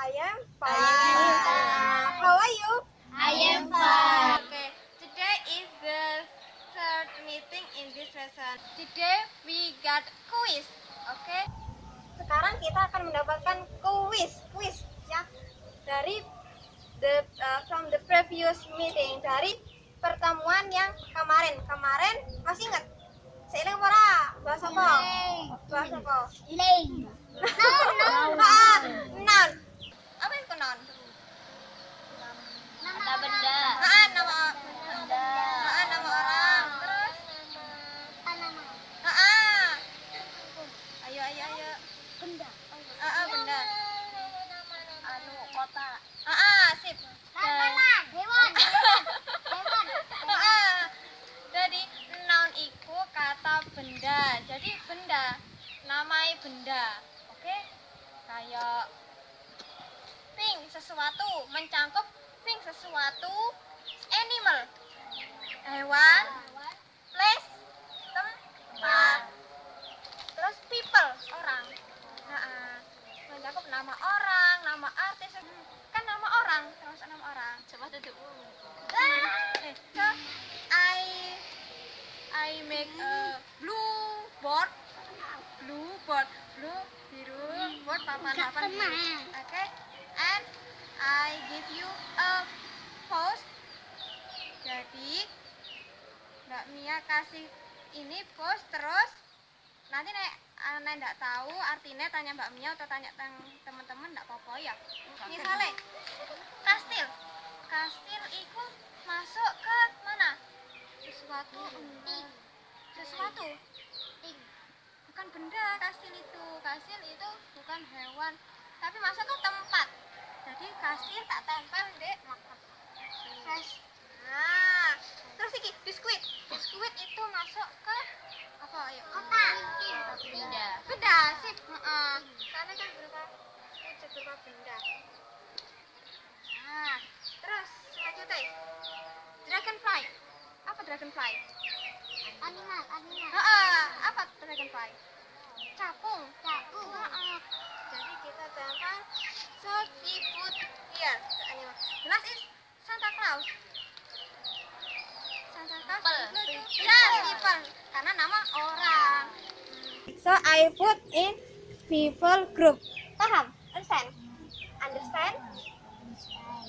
I am fine. How are you? I am fine. Okay. Today is the third meeting in this lesson. Today we got quiz. Okay. Sekarang kita akan mendapatkan quiz, quiz ya dari the uh, from the previous meeting dari pertemuan yang kemarin. Kemarin masih ingat? Seiling ora? Bahasa apa? Bahasa apa? Ling. Ah, noun. Apa itu noun? Kata benda. Ah, nama Benda. ah, nama orang. Terus Tanaman. ah, ah. Ayo ayo ayo. Benda. Ah, ah, benda. Anu kota. Ah, ah, sip. Tanaman. Hewan. Hewan. Ah, ah. Jadi noun iku kata benda. Jadi benda namai benda. Oke? Kayak thing sesuatu mencangkup thing sesuatu animal hewan place tempat terus people orang nah, ah. mencakup nama orang nama artis kan nama orang termasuk nama orang coba tutup eh, so I I make a blue board blue board blue biru board papan papan biru oke? And I give you a post. Jadi Mbak Mia kasih ini post terus nanti nek nek ndak tahu artinya tanya Mbak Mia atau tanya teman-teman ndak apa-apa ya? Misalnya kastil. Kastil itu masuk ke mana? Sesuatu. Ting. sesuatu. Bukan benda kastil itu kastil itu bukan hewan tapi masuk ke tempat jadi kastil tak tempel dek Kas- nah terus iki biskuit biskuit itu masuk ke apa ayo Kota. Benda. benda sip Heeh. karena kan berupa wujud berupa benda nah terus selanjutnya dragonfly apa dragonfly Animal. Animal. Heeh, apa dragonfly capung Capung. Heeh. jadi kita tempel so we put here the animal the last is Santa Claus Santa Claus People. ya people karena nama orang so I put in people group. Paham? Understand? Understand?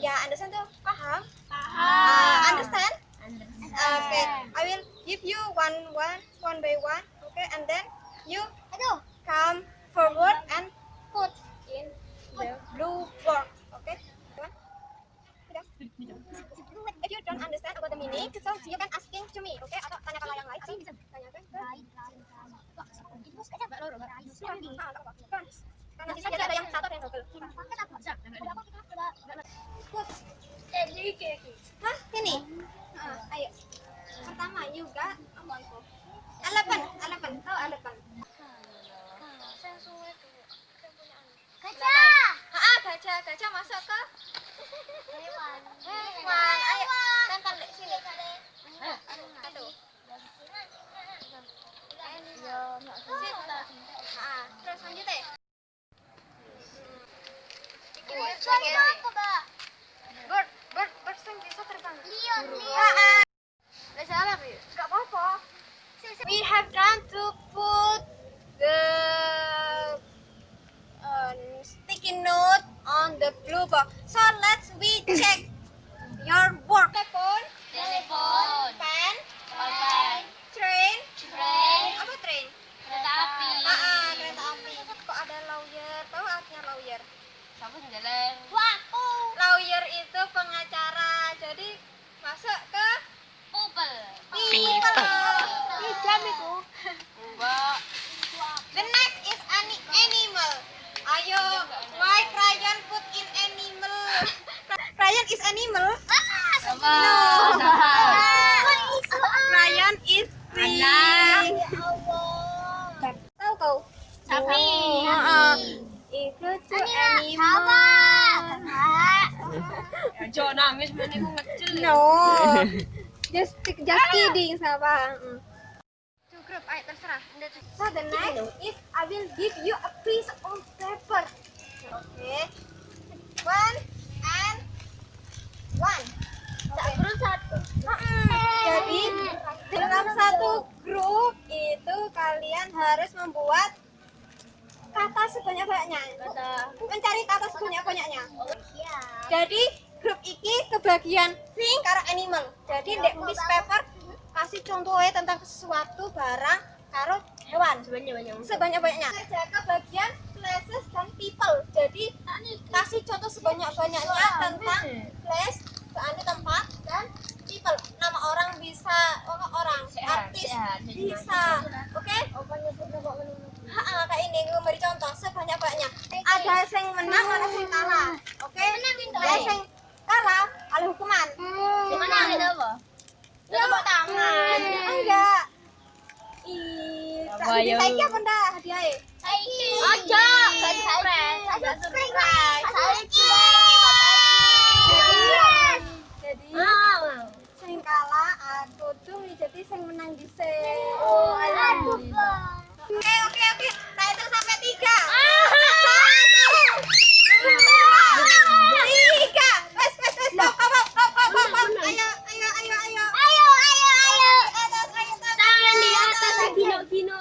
Ya understand tuh. Paham? Uh, understand? Okay. I will give you one one one by one okay? And then you Aduh. come forward and put in the blue board. Okay? One. Sudah? If you don't understand about the meaning, so you can asking to me, okay? Atau tanya kalau yang lain, atau tanyakan ke Ah, tak apa. Kan? Karena sini ada yang. Hah? Ini? Ah, ayo. Pertama, itu? Eleven, eleven. Tahu eleven? Gajah. Ah, gajah, gajah masuk ke Hewan. hewan. Ayo, tempel sini. Satu. We have done to put the uh, sticky note on the blue box. So let's we check No. Ryan is free. Tahu kau? Sapi. Heeh. Itu tuh animal. Jangan nangis, mana aku ngecil. No. Just just kidding, sabar. Mm. Two group, ayo terserah. So the next is I will give you a piece of paper. Okay. one and one. Jadi dalam satu grup itu kalian harus membuat kata sebanyak-banyaknya. Mencari kata sebanyak-banyaknya. Jadi grup iki kebagian sing karo animal. Jadi ndek piece paper kasih contohnya tentang sesuatu barang karo hewan Sebanyak-banyak. sebanyak-banyaknya. Ada kebagian places dan people. Jadi kasih contoh sebanyak-banyaknya tentang place, berarti tempat dan people. Nama orang bisa nama orang, artis bisa. Oke? Ha, kayak ini gue beri contoh sebanyak-banyaknya. Ada yang menang, ada yang kalah. Oke? Ada yang kalah, ada hukuman. Gimana itu apa? Tepuk tangan. Enggak. Ih, Apa, yo? saya apa ndak hadiahnya? Aja, gak surprise. Gak surprise. Jadi Ah. sing kalah aku tuh jadi sing menang di Oh, alah. Oke oke oke. Nah itu sampai tiga. Ah. Satu, Tiga. Wes wes wes. Stop stop stop stop stop stop. Ayo ayo ayo ayo. Ayo ayo ayo. Atas ayo Tangan di atas, gino-gino.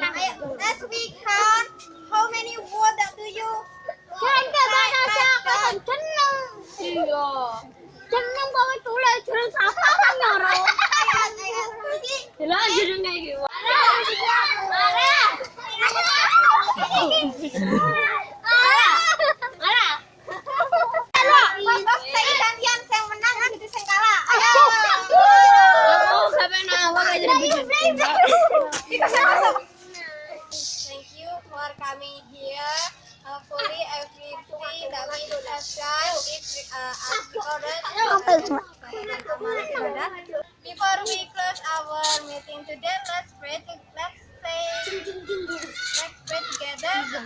Ayo let's we count. How many word that do you? Iya. Jeneng kok tulis jeneng siapa kan nyoro? Ayo ayo. Gitu. Bos saya saya. Thank you for coming here. Hopefully everything that we have done is uh,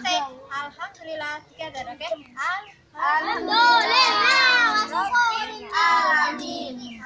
alhamdulillah together, okay? Alhamdulillah. Alhamdulillah. Alamin.